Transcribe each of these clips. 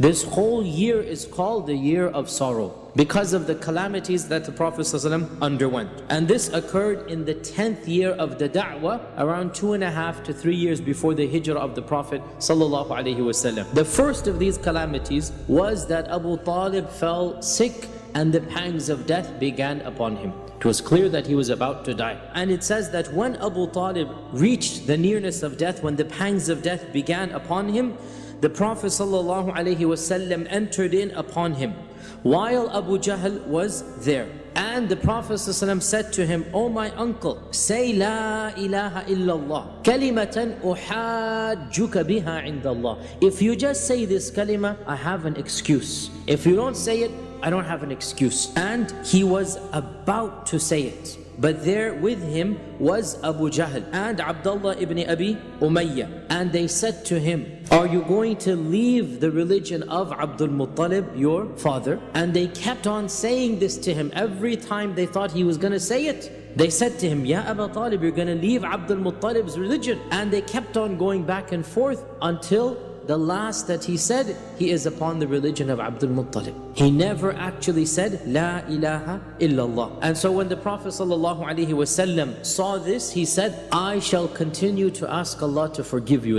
This whole year is called the year of sorrow because of the calamities that the Prophet ﷺ underwent. And this occurred in the 10th year of the da'wah, around two and a half to three years before the hijrah of the Prophet ﷺ. The first of these calamities was that Abu Talib fell sick and the pangs of death began upon him. It was clear that he was about to die. And it says that when Abu Talib reached the nearness of death, when the pangs of death began upon him, the Prophet ﷺ entered in upon him while Abu Jahl was there. And the Prophet ﷺ said to him, O oh my uncle, say La ilaha illallah, kalimatan uhajjuka biha indallah. If you just say this kalima, I have an excuse. If you don't say it, I don't have an excuse. And he was about to say it. But there with him was Abu Jahl and Abdullah ibn Abi Umayyah. And they said to him, Are you going to leave the religion of Abdul Muttalib, your father? And they kept on saying this to him every time they thought he was going to say it. They said to him, Ya Abu Talib, you're going to leave Abdul Muttalib's religion. And they kept on going back and forth until the last that he said, he is upon the religion of Abdul Muttalib. He never actually said, La ilaha illallah. And so when the Prophet ﷺ saw this, he said, I shall continue to ask Allah to forgive you.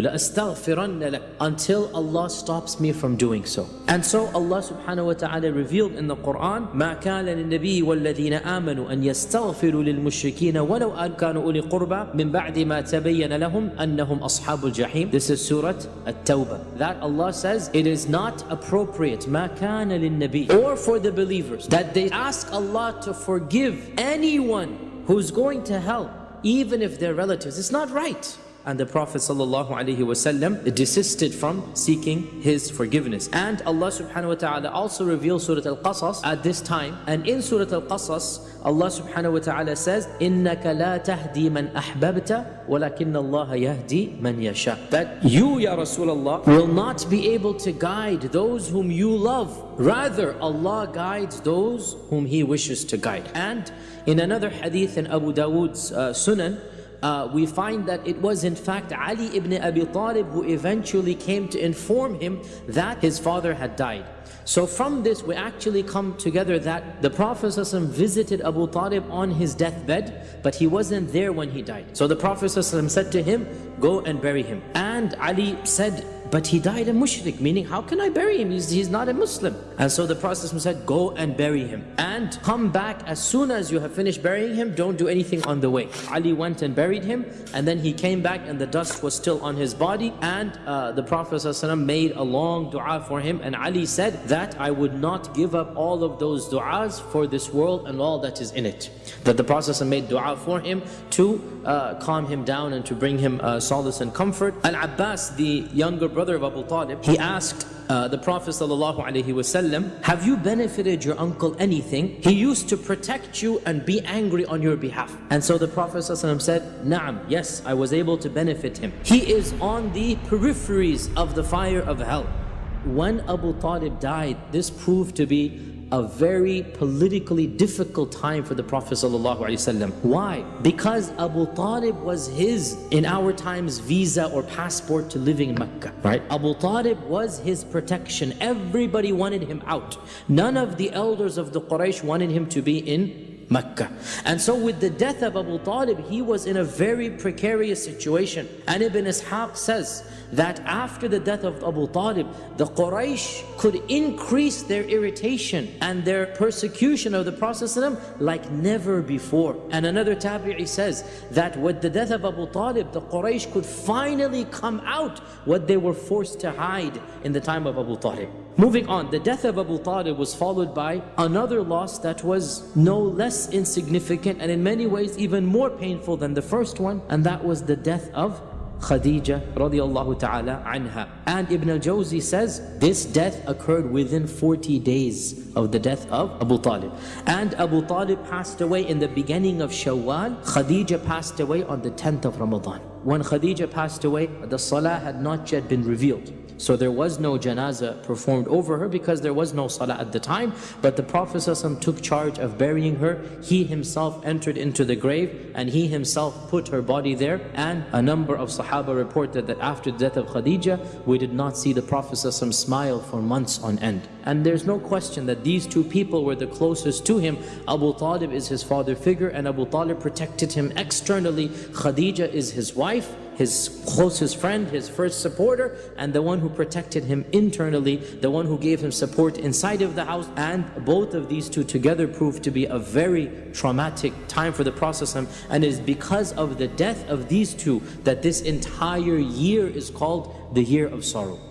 Until Allah stops me from doing so. And so Allah subhanahu wa ta'ala revealed in the Quran, ما كان للنبي والذين آمنوا أن يستغفروا للمشركين ولو أن كانوا أولي قربى من بعد ما تبين لهم أنهم أصحاب الجحيم. This is Surah At-Tawbah that Allah says it is not appropriate ما كان للنبي or for the believers that they ask Allah to forgive anyone who's going to hell even if they're relatives. It's not right and the Prophet ﷺ desisted from seeking his forgiveness. And Allah subhanahu wa ta'ala also revealed Surah Al-Qasas at this time. And in Surah Al-Qasas, Allah subhanahu wa ta'ala says, إِنَّكَ لَا تَهْدِي مَنْ أَحْبَبْتَ وَلَكِنَّ اللَّهَ يَهْدِي مَنْ يَشَاء That you, Ya Rasulullah, will not be able to guide those whom you love. Rather, Allah guides those whom He wishes to guide. And in another hadith in Abu Dawood's uh, Sunan, uh, we find that it was in fact Ali ibn Abi Talib who eventually came to inform him that his father had died. So from this we actually come together that the Prophet visited Abu Talib on his deathbed but he wasn't there when he died. So the Prophet said to him, go and bury him. And Ali said, but he died a mushrik, meaning how can I bury him? He's, he's not a Muslim. And so the Prophet said, go and bury him. And come back as soon as you have finished burying him, don't do anything on the way. Ali went and buried him, and then he came back and the dust was still on his body. And uh, the Prophet made a long dua for him. And Ali said that I would not give up all of those du'as for this world and all that is in it. That the Prophet made dua for him to uh, calm him down and to bring him uh, solace and comfort. Al-Abbas, the younger brother, brother of Abu Talib, he asked uh, the Prophet ﷺ, have you benefited your uncle anything? He used to protect you and be angry on your behalf. And so the Prophet ﷺ said, Naam, yes, I was able to benefit him. He is on the peripheries of the fire of hell. When Abu Talib died, this proved to be a very politically difficult time for the Prophet ﷺ. Why? Because Abu Talib was his, in our times, visa or passport to living in Mecca. Right? Abu Talib was his protection. Everybody wanted him out. None of the elders of the Quraysh wanted him to be in Mecca. And so with the death of Abu Talib, he was in a very precarious situation. And Ibn Ishaq says that after the death of Abu Talib, the Quraysh could increase their irritation and their persecution of the Prophet like never before. And another tabi'i says that with the death of Abu Talib, the Quraysh could finally come out what they were forced to hide in the time of Abu Talib. Moving on, the death of Abu Talib was followed by another loss that was no insignificant and in many ways even more painful than the first one, and that was the death of Khadija radiallahu ta'ala anha. And Ibn al-Jawzi says this death occurred within 40 days of the death of Abu Talib. And Abu Talib passed away in the beginning of Shawwal. Khadija passed away on the 10th of Ramadan. When Khadija passed away, the salah had not yet been revealed. So there was no janazah performed over her because there was no salah at the time. But the Prophet ﷺ took charge of burying her. He himself entered into the grave and he himself put her body there. And a number of Sahaba reported that after the death of Khadija, we did not see the Prophet ﷺ smile for months on end. And there's no question that these two people were the closest to him. Abu Talib is his father figure and Abu Talib protected him externally. Khadija is his wife his closest friend, his first supporter, and the one who protected him internally, the one who gave him support inside of the house. And both of these two together proved to be a very traumatic time for the Prophet and it is because of the death of these two that this entire year is called the year of sorrow.